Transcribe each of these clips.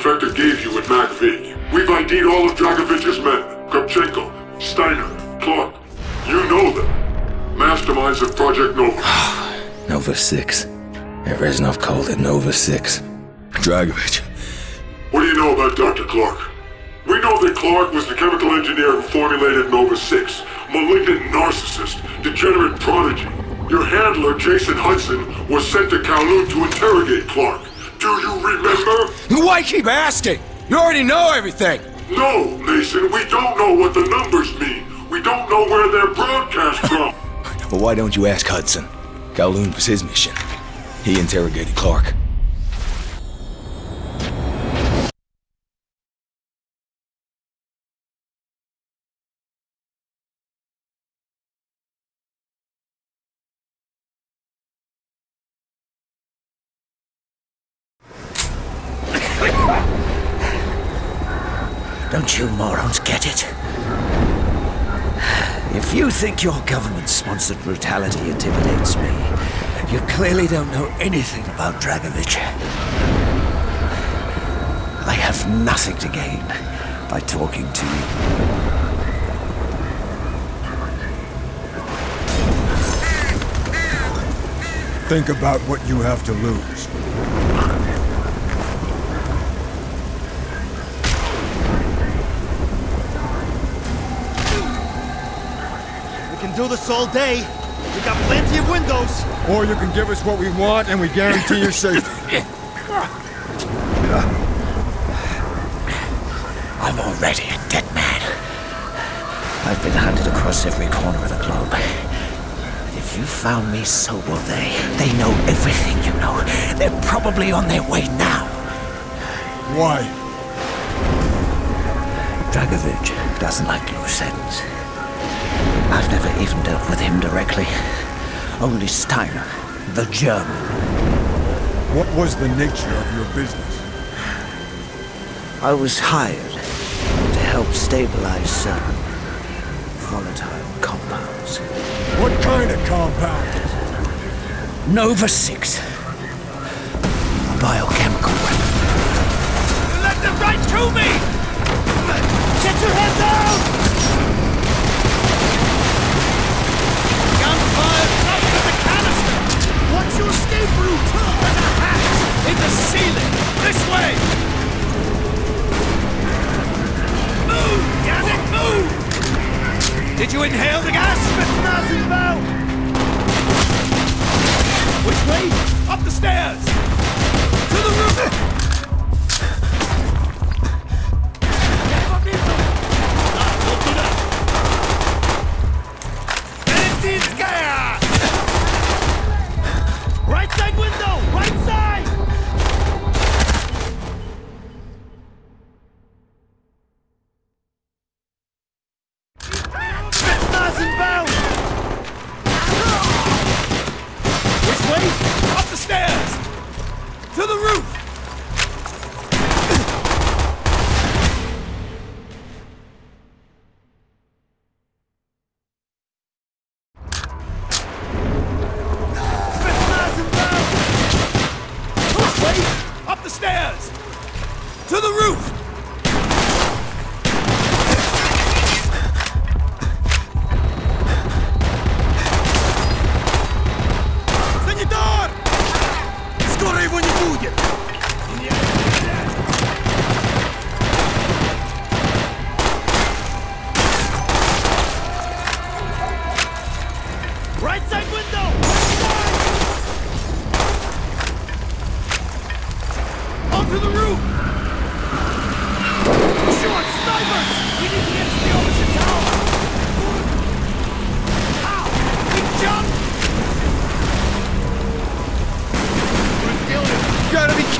defector gave you at MAC-V. We've ID'd all of Dragovich's men. Kravchenko, Steiner, Clark. You know them. Masterminds of Project Nova. Nova 6. Reznov called it Nova 6. Dragovich. What do you know about Dr. Clark? We know that Clark was the chemical engineer who formulated Nova 6. Malignant narcissist, degenerate prodigy. Your handler, Jason Hudson, was sent to Kowloon to interrogate Clark. Do you remember? Why keep asking? You already know everything! No, Mason, we don't know what the numbers mean. We don't know where they're broadcast from. well, why don't you ask Hudson? Kowloon was his mission. He interrogated Clark. Don't you morons get it? If you think your government-sponsored brutality intimidates me, you clearly don't know anything about Dragovich. I have nothing to gain by talking to you. Think about what you have to lose. Can do this all day. We got plenty of windows. Or you can give us what we want and we guarantee your safety. I'm already a dead man. I've been hunted across every corner of the globe. If you found me, so will they. They know everything you know. They're probably on their way now. Why? Dragovich doesn't like loose ends. I've never even dealt with him directly. Only Steiner, the German. What was the nature of your business? I was hired to help stabilize certain volatile compounds. What kind of compound? Nova 6. A biochemical weapon. Let them right to me! Get your head down! Your escape route? There's a hatch! In the ceiling! This way! Move! Damn it, move! Did you inhale the gas? Spetsnaz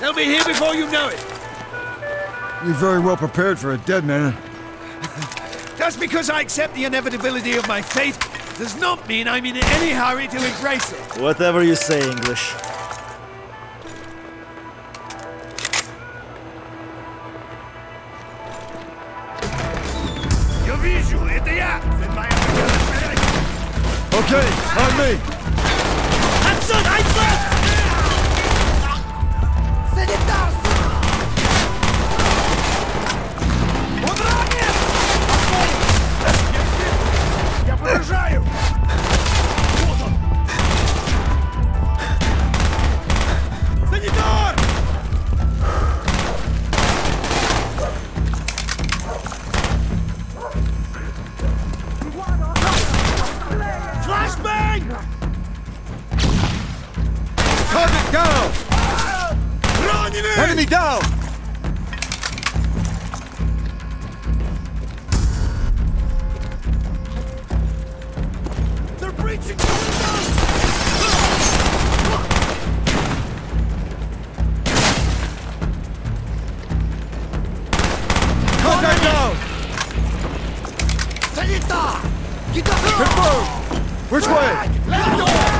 They'll be here before you know it. You're very well prepared for a dead man. Just because I accept the inevitability of my fate does not mean I'm in any hurry to embrace it. Whatever you say, English. Okay, on me! Hudson, I'm left! Iceland! Он Enemy down! They're breaching! Down! Which way?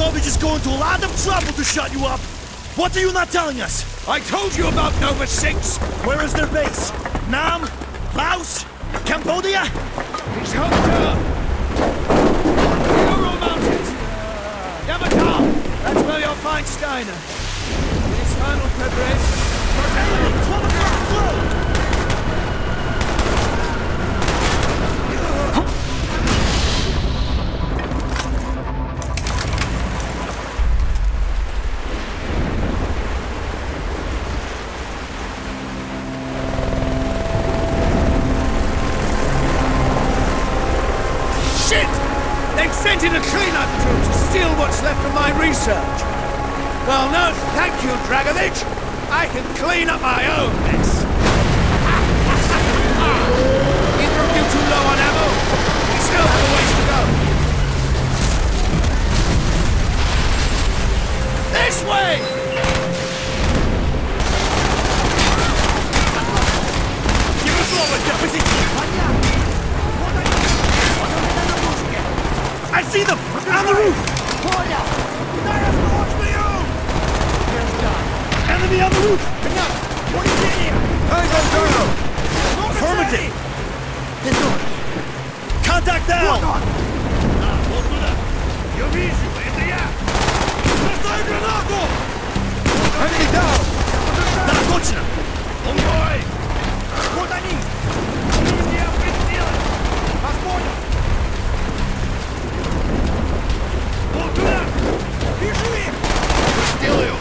Dragovich is going to a lot of trouble to shut you up. What are you not telling us? I told you about Nova 6! Where is their base? Nam? Laos? Cambodia? He's hooked up! Ural Mountains! Yamantau! That's where you'll find Steiner. His final preparation. Enemy! Up own mess. Either of you too low on ammo? We still have a ways to go. This way! Give us over, deputy! I see them! On the roof! Enemy on the roof! Pointing! Eyes on Darno! Affirmative! Петух! Contact now! Вот он! А, вот туда! Я вижу, это я! Бросай гранату! Enemy down! Да, точно! Он мой! Вот они! Ну не определилось! Вас понял! Вот туда! Вижу их! Сделаю!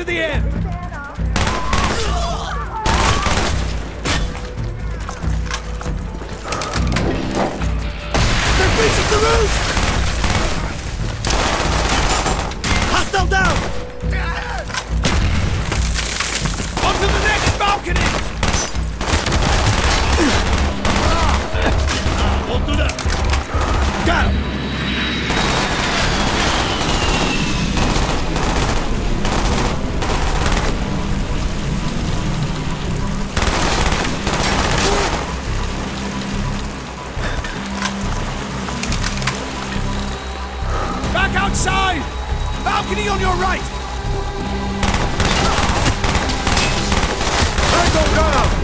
To the end! Back outside! Balcony on your right! Tango down!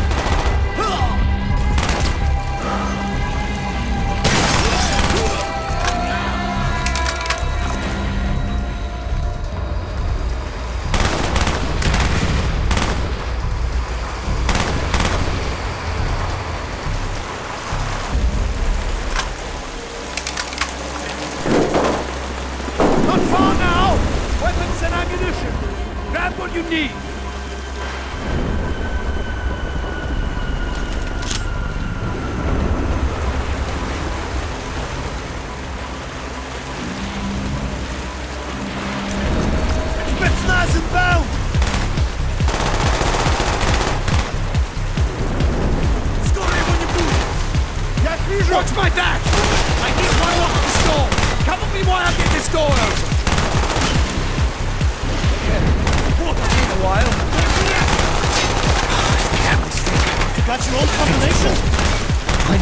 Grab what you need!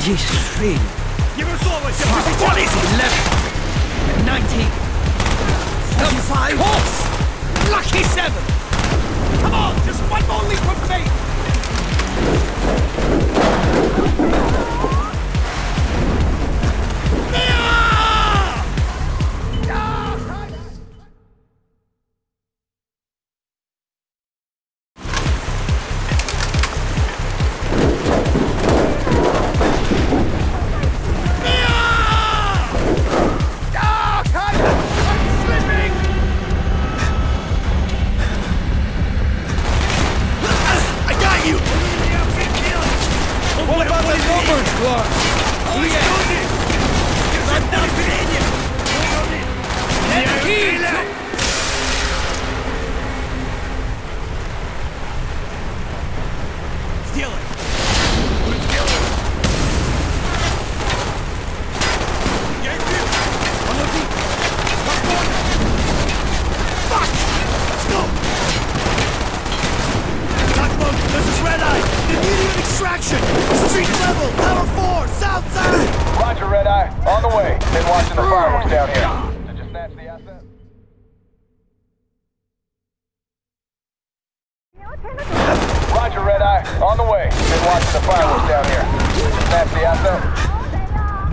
He's free. What is it? 11. 19. 35. Horse! Lucky 7. Come on, just one more leap of faith. Eye. On the way. Been watching the ah. fireworks down here. Did you snatch the asset? Roger, Red Eye. On the way. Been watching the fireworks down here. Did you snatch the asset?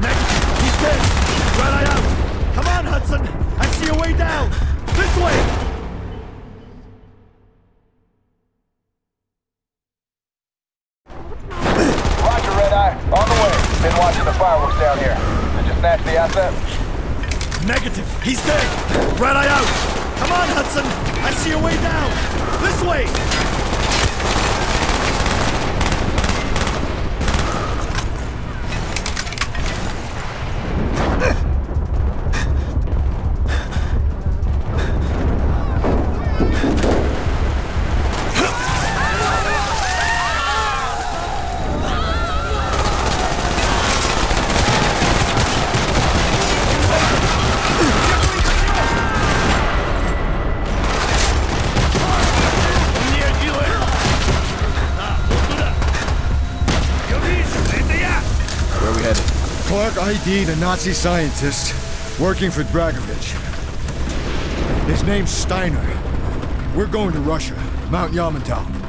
Negative! He's dead! Red Eye out! Come on, Hudson! I see a way down! This way! Roger, Red Eye. On the way. Been watching the fireworks down here. Snatch the asset? Negative! He's dead! Red Eye out! Come on, Hudson! I see a way down! This way! ID'd a Nazi scientist working for Dragovich. His name's Steiner. We're going to Russia, Mount Yamantau.